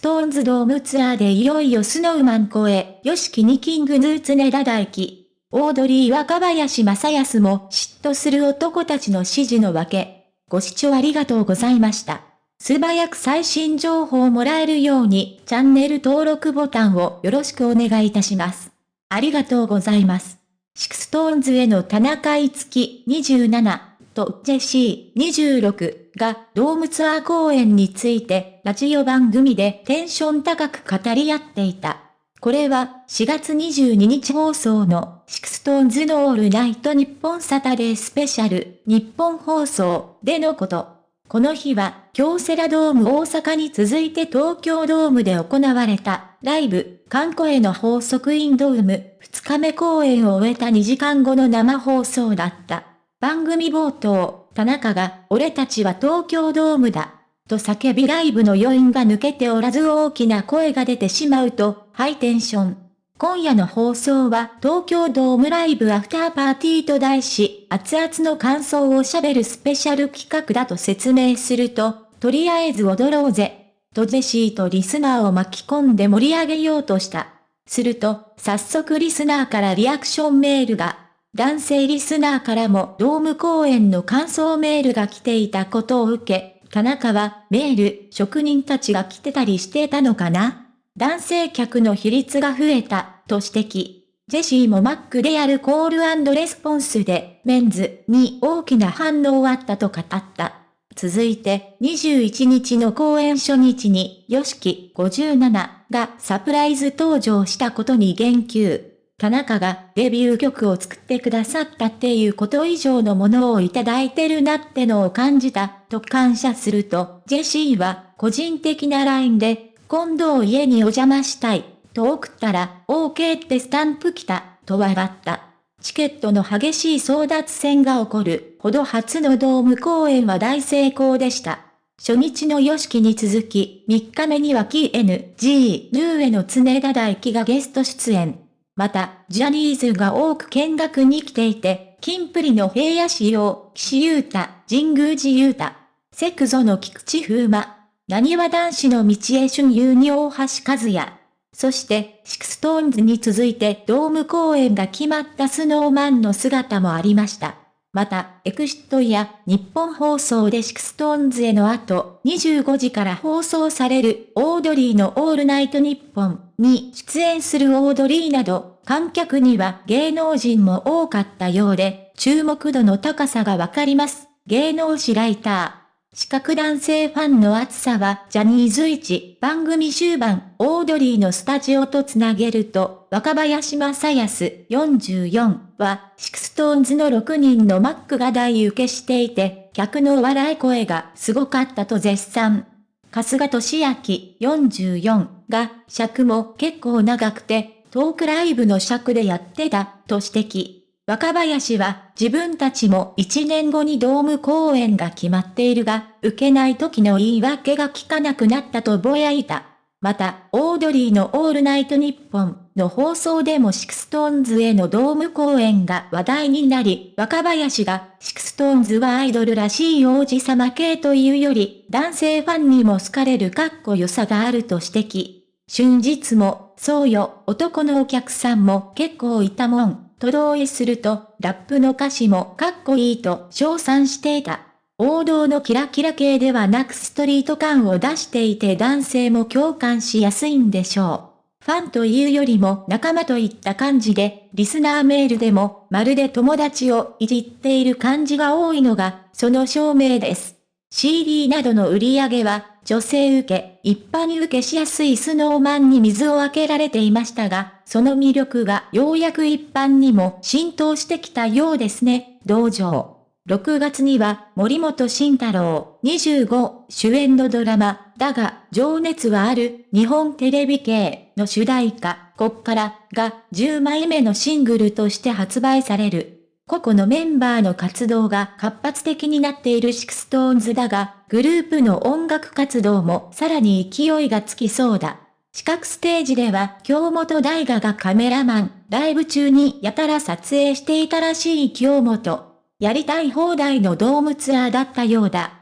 ストーンズドームツアーでいよいよ Snow Man 超え、 YOSHIKI に King Gnu 常田大希。オードリー若林正康も嫉妬する男たちの支持のわけ。ご視聴ありがとうございました。素早く最新情報をもらえるようにチャンネル登録ボタンをよろしくお願いいたします。ありがとうございます。 SixTONES の田中樹27とジェシー26がドームツアー公演についてラジオ番組でテンション高く語り合っていた。これは4月22日放送の SixTONES のオールナイトニッポンサタデースペシャルニッポン放送でのこと。この日は京セラドーム大阪に続いて東京ドームで行われたライブ、慣声の法則 in DOME 2日目公演を終えた2時間後の生放送だった。番組冒頭、田中が、俺たちは東京ドームだ。と叫びライブの余韻が抜けておらず大きな声が出てしまうと、ハイテンション。今夜の放送は東京ドームライブアフターパーティーと題し、熱々の感想を喋るスペシャル企画だと説明すると、とりあえず踊ろうぜ。とジェシーとリスナーを巻き込んで盛り上げようとした。すると、早速リスナーからリアクションメールが、男性リスナーからもドーム公演の感想メールが来ていたことを受け、田中はメール、職人たちが来てたりしてたのかな？男性客の比率が増えた、と指摘。ジェシーもマックでやるコールレスポンスで、メンズに大きな反応あったと語った。続いて、21日の公演初日に、ヨシキ57がサプライズ登場したことに言及。田中がデビュー曲を作ってくださったっていうこと以上のものをいただいてるなってのを感じた、と感謝すると、ジェシーは個人的な LINE で、今度家にお邪魔したい、と送ったら、OK ってスタンプ来た、と笑った。チケットの激しい争奪戦が起こるほど初のドーム公演は大成功でした。初日のヨシキに続き、3日目には KNG ヌーエの常田大輝がゲスト出演。また、ジャニーズが多く見学に来ていて、金プリの平野仕様、岸優太、神宮寺優太、セクゾの菊池風磨、なにわ男子の道枝駿佑に大橋和也。そして、 SixTONES に続いてドーム公演が決まった Snow Man の姿もありました。また、 EXIT やニッポン放送で SixTONES の後、25時から放送されるオードリーのオールナイトニッポンに出演するオードリーなど、観客には芸能人も多かったようで、注目度の高さがわかります。芸能誌ライター。四角男性ファンの熱さはジャニーズ一番組終盤、オードリーのスタジオとつなげると、若林正康44は、 SixTONESの6人の MCが大受けしていて、客の笑い声がすごかったと絶賛。春日俊明44が、尺も結構長くて、トークライブの尺でやってた、と指摘。若林は自分たちも1年後にドーム公演が決まっているが、受けない時の言い訳が効かなくなったとぼやいた。また、オードリーのオールナイトニッポンの放送でも SixTONESへのドーム公演が話題になり、若林が SixTONESはアイドルらしい王子様系というより、男性ファンにも好かれるかっこよさがあると指摘。春日も、そうよ、男のお客さんも結構いたもん。と同意すると、ラップの歌詞もかっこいいと称賛していた。王道のキラキラ系ではなくストリート感を出していて男性も共感しやすいんでしょう。ファンというよりも仲間といった感じで、リスナーメールでもまるで友達をいじっている感じが多いのが、その証明です。CD などの売り上げは、女性受け、一般受けしやすい Snow Manに水を開けられていましたが、その魅力がようやく一般にも浸透してきたようですね、同上。6月には森本慎太郎25主演のドラマ、だが情熱はある日本テレビ系の主題歌、こっからが10枚目のシングルとして発売される。個々のメンバーの活動が活発的になっている SixTONESだが、グループの音楽活動もさらに勢いがつきそうだ。四角ステージでは京本大我がカメラマン、ライブ中にやたら撮影していたらしい京本。やりたい放題のドームツアーだったようだ。